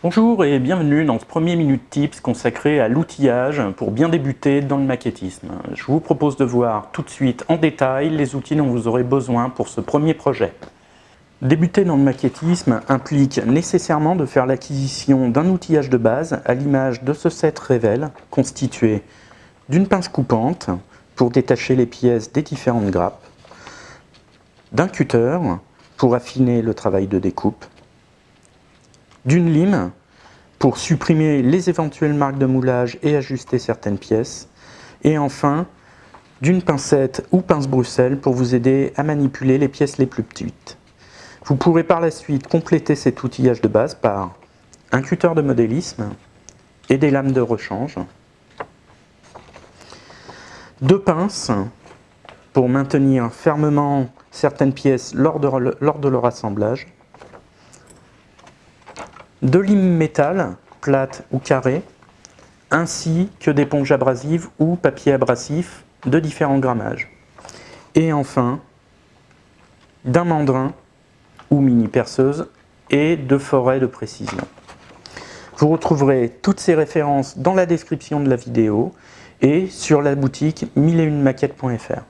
Bonjour et bienvenue dans ce premier Minute Tips consacré à l'outillage pour bien débuter dans le maquettisme. Je vous propose de voir tout de suite en détail les outils dont vous aurez besoin pour ce premier projet. Débuter dans le maquettisme implique nécessairement de faire l'acquisition d'un outillage de base à l'image de ce set Revel constitué d'une pince coupante pour détacher les pièces des différentes grappes, d'un cutter pour affiner le travail de découpe, d'une lime pour supprimer les éventuelles marques de moulage et ajuster certaines pièces, et enfin d'une pincette ou pince Bruxelles pour vous aider à manipuler les pièces les plus petites. Vous pourrez par la suite compléter cet outillage de base par un cutter de modélisme et des lames de rechange, deux pinces pour maintenir fermement certaines pièces lors de, lors de leur assemblage, de lime métal, plate ou carré, ainsi que d'éponges abrasives ou papier abrasif de différents grammages. Et enfin, d'un mandrin ou mini perceuse et de forêt de précision. Vous retrouverez toutes ces références dans la description de la vidéo et sur la boutique 1001maquettes.fr.